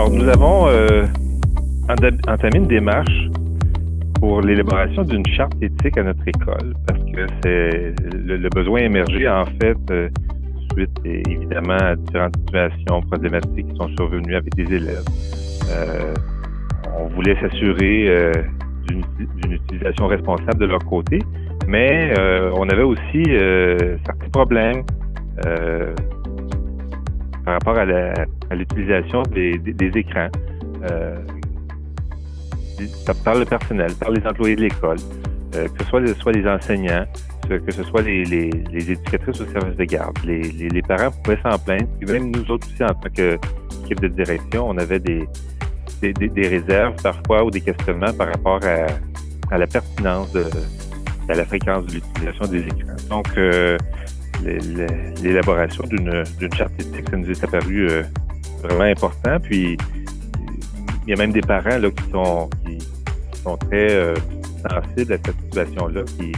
Alors, nous avons euh, entamé une démarche pour l'élaboration d'une charte éthique à notre école, parce que c'est le, besoin émergé, en fait, euh, suite évidemment à différentes situations problématiques qui sont survenues avec des élèves. Euh, on voulait s'assurer euh, d'une utilisation responsable de leur côté, mais on avait aussi certains problèmes par rapport à l'utilisation des, des, écrans par le personnel, par les employés de l'école, euh, que ce soit, les enseignants, que ce soit les, les, les éducatrices au service de garde. Les, parents pouvaient s'en plaindre. Même nous autres aussi, en tant qu'équipe de direction, on avait des, réserves parfois ou des questionnements par rapport à, à la pertinence de, à la fréquence de l'utilisation des écrans. Donc, euh, l'élaboration d'une charte éthique, ça nous est apparu euh, vraiment important. Puis, il y a même des parents là, qui sont qui, sont très euh, sensibles à cette situation-là, qui,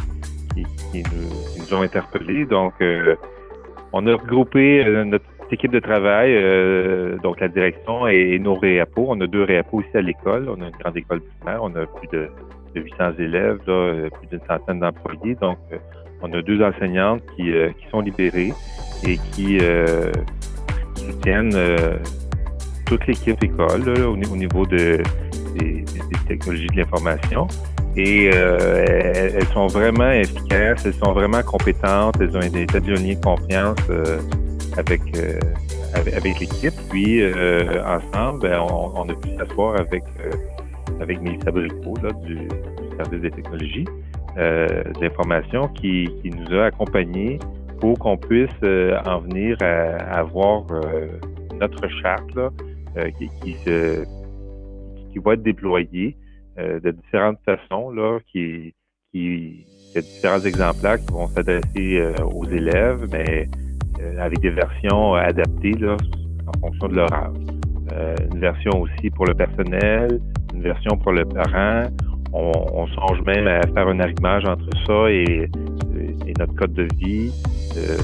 qui, qui, nous, ont interpellés. Donc, euh, on a regroupé notre équipe de travail, donc la direction et, nos réapos. On a deux réapos aussi à l'école. On a une grande école primaire. On a plus de, de 800 élèves, plus d'une centaine d'employés. Donc, on a deux enseignantes qui, qui sont libérées et qui soutiennent toute l'équipe école au, niveau de, des, technologies de l'information. Et euh, elles, sont vraiment efficaces, elles sont vraiment compétentes, elles ont états de lien de confiance euh, avec, euh, avec, l'équipe. Puis ensemble, ben, on, a pu s'asseoir avec avec Mélissa Bricot du, service des technologies d'information qui, qui nous a accompagnés pour qu'on puisse en venir à, avoir notre charte là, euh, qui, qui, se, qui va être déployé euh, de différentes façons, là, qui, qui, il y a différents exemplaires qui vont s'adresser euh, aux élèves, mais avec des versions adaptées là, en fonction de leur âge. une version aussi pour le personnel, une version pour le parent. On, on songe même à faire un arrimage entre ça et, notre code de vie. Il euh,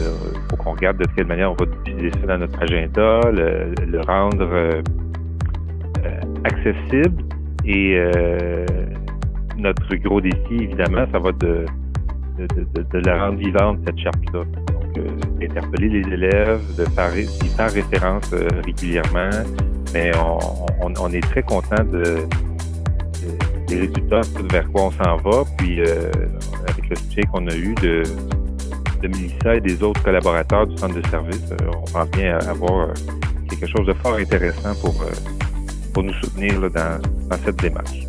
faut qu'on regarde de quelle manière on va utiliser ça dans notre agenda, le, rendre euh, euh, accessible. Et notre gros défi, évidemment, ça va de, de, la rendre vivante, cette charte-là. Donc, d'interpeller les élèves, de faire, d'y faire référence régulièrement. Mais on, est très content de, des résultats, vers quoi on s'en va. Puis, avec le soutien qu'on a eu de de Mélissa et des autres collaborateurs du centre de service, euh, on pense bien avoir euh, quelque chose de fort intéressant pour, euh, pour nous soutenir dans, dans cette démarche.